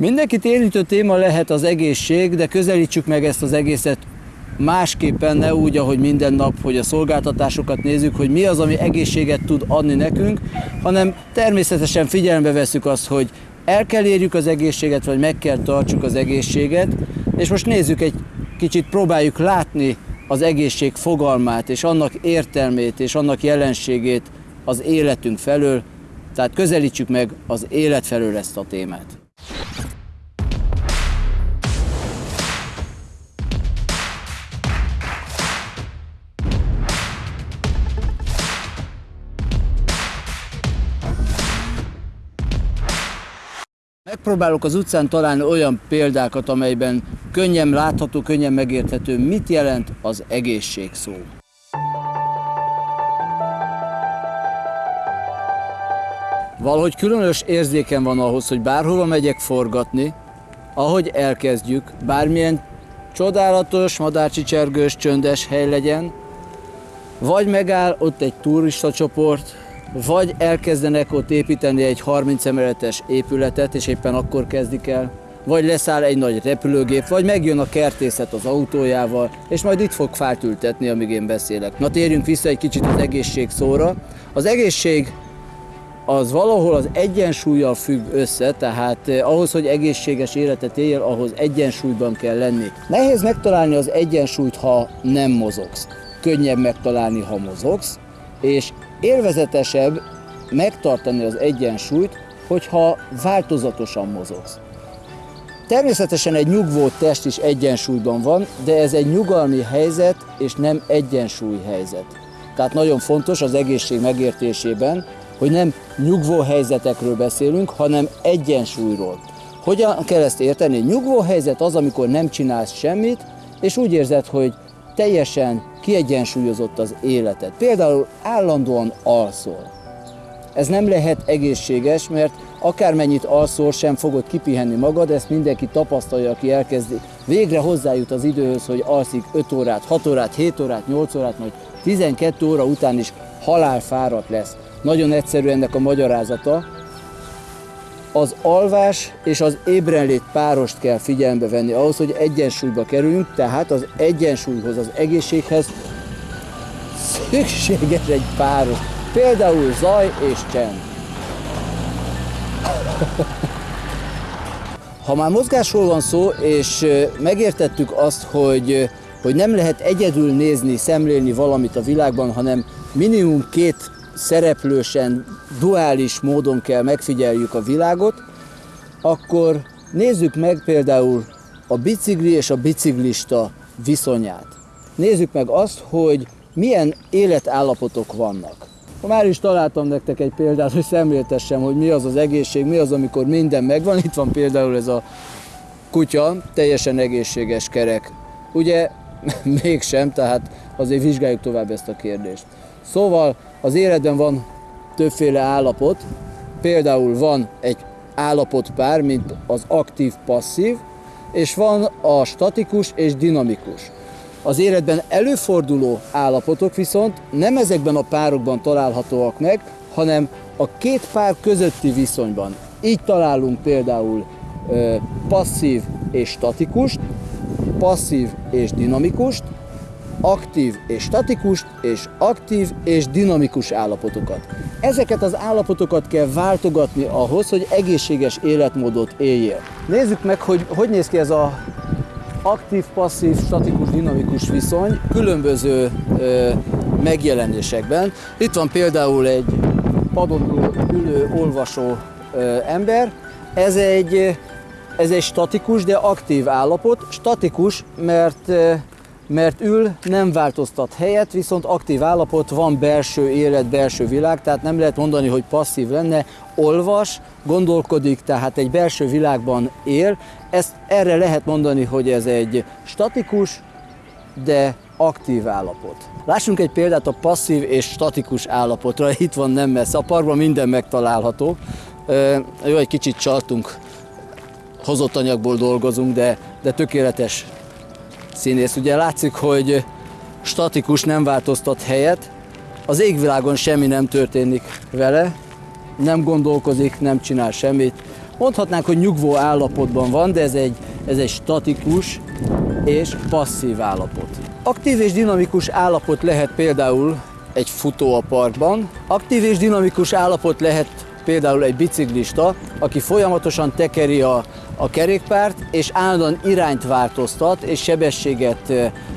Mindenkit érintő téma lehet az egészség, de közelítsük meg ezt az egészet másképpen, ne úgy, ahogy minden nap, hogy a szolgáltatásokat nézzük, hogy mi az, ami egészséget tud adni nekünk, hanem természetesen figyelembe veszük azt, hogy el kell érjük az egészséget, vagy meg kell tartsuk az egészséget, és most nézzük egy kicsit, próbáljuk látni az egészség fogalmát, és annak értelmét, és annak jelenségét az életünk felől, tehát közelítsük meg az élet felől ezt a témát. Megpróbálok az utcán találni olyan példákat, amelyben könnyen látható, könnyen megérthető, mit jelent az egészség szó. Valahogy különös érzéken van ahhoz, hogy bárhova megyek forgatni, ahogy elkezdjük, bármilyen csodálatos, madárcsicsergős, csöndes hely legyen, vagy megáll ott egy turista csoport, vagy elkezdenek ott építeni egy 30 emeletes épületet, és éppen akkor kezdik el, vagy leszáll egy nagy repülőgép, vagy megjön a kertészet az autójával, és majd itt fog fát ültetni, amíg én beszélek. Na térjünk vissza egy kicsit az egészség szóra. Az egészség az valahol az egyensúlyjal függ össze, tehát eh, ahhoz, hogy egészséges életet éljél, ahhoz egyensúlyban kell lenni. Nehéz megtalálni az egyensúlyt, ha nem mozogsz. Könnyebb megtalálni, ha mozogsz, és élvezetesebb megtartani az egyensúlyt, hogyha változatosan mozogsz. Természetesen egy nyugvó test is egyensúlyban van, de ez egy nyugalmi helyzet, és nem egyensúly helyzet. Tehát nagyon fontos az egészség megértésében, hogy nem nyugvó helyzetekről beszélünk, hanem egyensúlyról. Hogyan kell ezt érteni? Nyugvó helyzet az, amikor nem csinálsz semmit, és úgy érzed, hogy teljesen kiegyensúlyozott az életed. Például állandóan alszol. Ez nem lehet egészséges, mert akármennyit alszol, sem fogod kipihenni magad, ezt mindenki tapasztalja, aki elkezdi. Végre hozzájut az időhöz, hogy alszik 5 órát, 6 órát, 7 órát, 8 órát, majd 12 óra után is halálfáradt lesz. Nagyon egyszerű ennek a magyarázata. Az alvás és az ébrenlét párost kell figyelembe venni ahhoz, hogy egyensúlyba kerüljünk, tehát az egyensúlyhoz, az egészséghez szükséges egy páros. Például zaj és csend. Ha már mozgásról van szó, és megértettük azt, hogy, hogy nem lehet egyedül nézni, szemlélni valamit a világban, hanem minimum két szereplősen, duális módon kell megfigyeljük a világot, akkor nézzük meg például a bicikli és a biciklista viszonyát. Nézzük meg azt, hogy milyen életállapotok vannak. Már is találtam nektek egy példát, hogy szemléltessem, hogy mi az az egészség, mi az, amikor minden megvan. Itt van például ez a kutya, teljesen egészséges kerek. Ugye mégsem, tehát azért vizsgáljuk tovább ezt a kérdést. Szóval az életben van többféle állapot, például van egy állapotpár, mint az aktív-passzív, és van a statikus és dinamikus. Az életben előforduló állapotok viszont nem ezekben a párokban találhatóak meg, hanem a két pár közötti viszonyban. Így találunk például passzív és statikust, passzív és dinamikust, aktív és statikust, és aktív és dinamikus állapotokat. Ezeket az állapotokat kell váltogatni ahhoz, hogy egészséges életmódot éljél. Nézzük meg, hogy hogy néz ki ez a aktív, passzív, statikus, dinamikus viszony különböző ö, megjelenésekben. Itt van például egy padon ülő, olvasó ö, ember. Ez egy, ez egy statikus, de aktív állapot. Statikus, mert mert ül, nem változtat helyet, viszont aktív állapot, van belső élet, belső világ, tehát nem lehet mondani, hogy passzív lenne, olvas, gondolkodik, tehát egy belső világban él. Ezt erre lehet mondani, hogy ez egy statikus, de aktív állapot. Lássunk egy példát a passzív és statikus állapotra. Itt van nem messze, a parkban minden megtalálható. Jó, egy kicsit csaltunk, hozott anyagból dolgozunk, de, de tökéletes színész. Ugye látszik, hogy statikus nem változtat helyet, az égvilágon semmi nem történik vele, nem gondolkozik, nem csinál semmit, mondhatnánk, hogy nyugvó állapotban van, de ez egy, ez egy statikus és passzív állapot. Aktív és dinamikus állapot lehet például egy futó a parkban, aktív és dinamikus állapot lehet például egy biciklista, aki folyamatosan tekeri a, a kerékpárt, és állandóan irányt változtat, és sebességet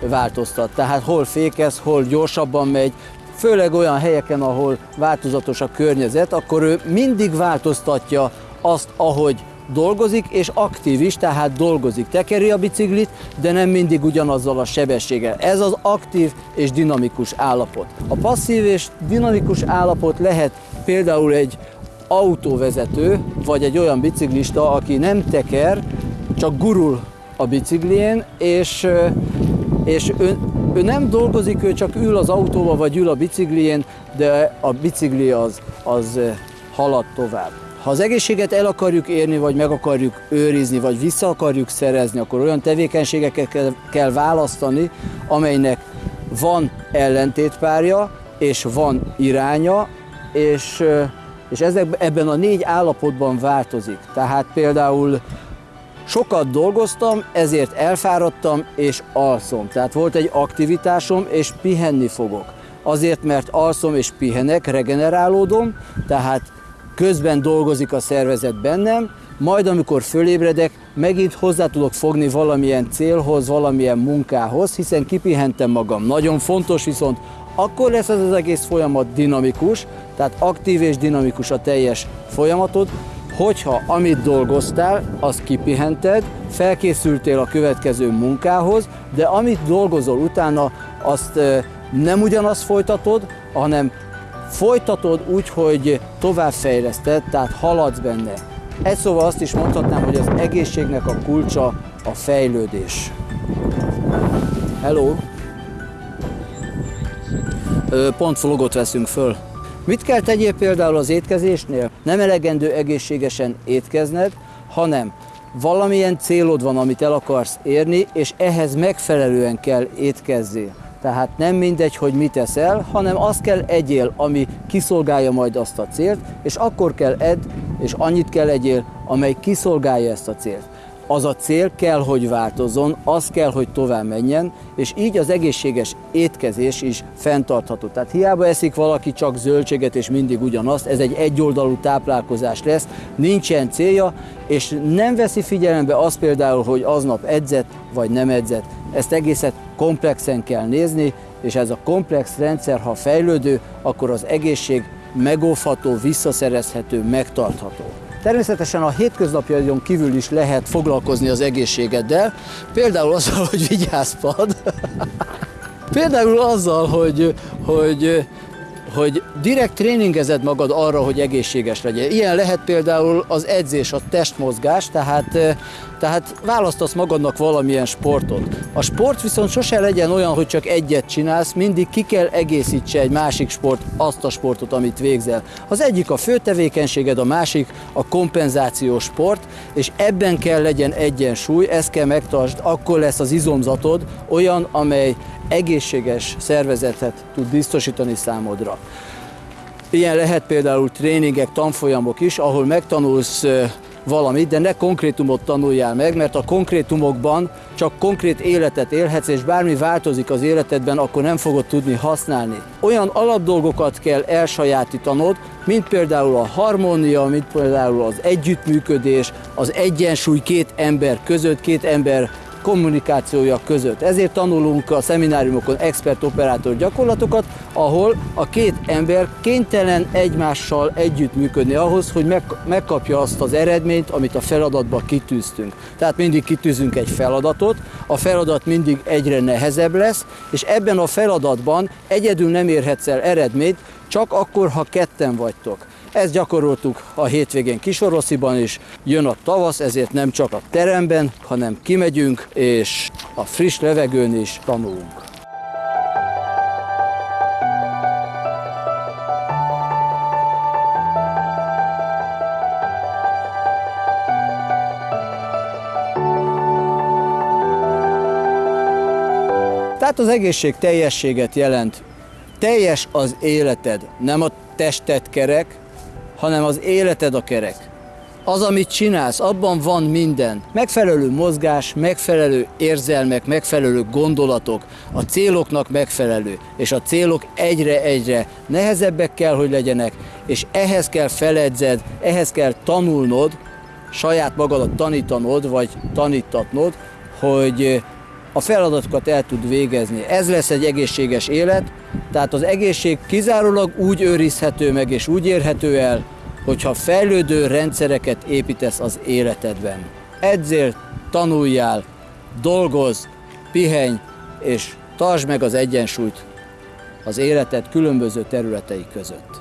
változtat. Tehát hol fékez, hol gyorsabban megy, főleg olyan helyeken, ahol változatos a környezet, akkor ő mindig változtatja azt, ahogy dolgozik, és aktív is, tehát dolgozik, tekeri a biciklit, de nem mindig ugyanazzal a sebességgel. Ez az aktív és dinamikus állapot. A passzív és dinamikus állapot lehet például egy autóvezető, vagy egy olyan biciklista, aki nem teker, csak gurul a biciklien, és, és ő, ő nem dolgozik, ő csak ül az autóba, vagy ül a biciklién, de a bicikli az, az halad tovább. Ha az egészséget el akarjuk érni, vagy meg akarjuk őrizni, vagy vissza akarjuk szerezni, akkor olyan tevékenységeket kell választani, amelynek van ellentétpárja, és van iránya, és és ezek, ebben a négy állapotban változik. Tehát például sokat dolgoztam, ezért elfáradtam és alszom. Tehát volt egy aktivitásom, és pihenni fogok. Azért, mert alszom és pihenek, regenerálódom, tehát közben dolgozik a szervezet bennem, majd amikor fölébredek, megint hozzá tudok fogni valamilyen célhoz, valamilyen munkához, hiszen kipihentem magam. Nagyon fontos viszont akkor lesz ez az egész folyamat dinamikus, tehát aktív és dinamikus a teljes folyamatod, hogyha amit dolgoztál, azt kipihented, felkészültél a következő munkához, de amit dolgozol utána, azt nem ugyanazt folytatod, hanem folytatod úgy, hogy továbbfejleszted, tehát haladsz benne. Egy szóval azt is mondhatnám, hogy az egészségnek a kulcsa a fejlődés. Hello! Pont vlogot veszünk föl. Mit kell tegyél például az étkezésnél? Nem elegendő egészségesen étkezned, hanem valamilyen célod van, amit el akarsz érni, és ehhez megfelelően kell étkezzél. Tehát nem mindegy, hogy mit eszel, hanem azt kell egyél, ami kiszolgálja majd azt a célt, és akkor kell edd, és annyit kell egyél, amely kiszolgálja ezt a célt az a cél kell, hogy változzon, az kell, hogy tovább menjen, és így az egészséges étkezés is fenntartható. Tehát hiába eszik valaki csak zöldséget és mindig ugyanazt, ez egy egyoldalú táplálkozás lesz, nincsen célja, és nem veszi figyelembe azt például, hogy aznap edzett vagy nem edzett. Ezt egészet komplexen kell nézni, és ez a komplex rendszer, ha fejlődő, akkor az egészség megóvható, visszaszerezhető, megtartható. Természetesen a hétköznapjaidon kívül is lehet foglalkozni az egészségeddel, például azzal, hogy vigyázpad, például azzal, hogy, hogy hogy direkt tréningezed magad arra, hogy egészséges legyen. Ilyen lehet például az edzés, a testmozgás, tehát, tehát választasz magadnak valamilyen sportot. A sport viszont sose legyen olyan, hogy csak egyet csinálsz, mindig ki kell egészítse egy másik sport azt a sportot, amit végzel. Az egyik a fő tevékenységed, a másik a kompenzációs sport, és ebben kell legyen egyensúly, ezt kell megtartsd, akkor lesz az izomzatod olyan, amely egészséges szervezetet tud biztosítani számodra. Ilyen lehet például tréningek, tanfolyamok is, ahol megtanulsz valamit, de ne konkrétumot tanuljál meg, mert a konkrétumokban csak konkrét életet élhetsz, és bármi változik az életedben, akkor nem fogod tudni használni. Olyan alapdolgokat kell elsajátítanod, mint például a harmónia, mint például az együttműködés, az egyensúly két ember között, két ember kommunikációja között. Ezért tanulunk a szemináriumokon expert-operátor gyakorlatokat, ahol a két ember kénytelen egymással együttműködni ahhoz, hogy megkapja azt az eredményt, amit a feladatba kitűztünk. Tehát mindig kitűzünk egy feladatot, a feladat mindig egyre nehezebb lesz, és ebben a feladatban egyedül nem érhetsz el eredményt, csak akkor, ha ketten vagytok. Ezt gyakoroltuk a hétvégén Kisorosziban is. Jön a tavasz, ezért nem csak a teremben, hanem kimegyünk, és a friss levegőn is tanulunk. Tehát az egészség teljességet jelent. Teljes az életed, nem a tested kerek, hanem az életed a kerek. Az, amit csinálsz, abban van minden. Megfelelő mozgás, megfelelő érzelmek, megfelelő gondolatok, a céloknak megfelelő, és a célok egyre-egyre nehezebbek kell, hogy legyenek, és ehhez kell feledzed, ehhez kell tanulnod, saját magadat tanítanod, vagy tanítatnod, hogy a feladatokat el tud végezni. Ez lesz egy egészséges élet, tehát az egészség kizárólag úgy őrizhető meg és úgy érhető el, hogyha fejlődő rendszereket építesz az életedben. Edzél, tanuljál, dolgozz, pihenj, és tartsd meg az egyensúlyt az életed különböző területei között.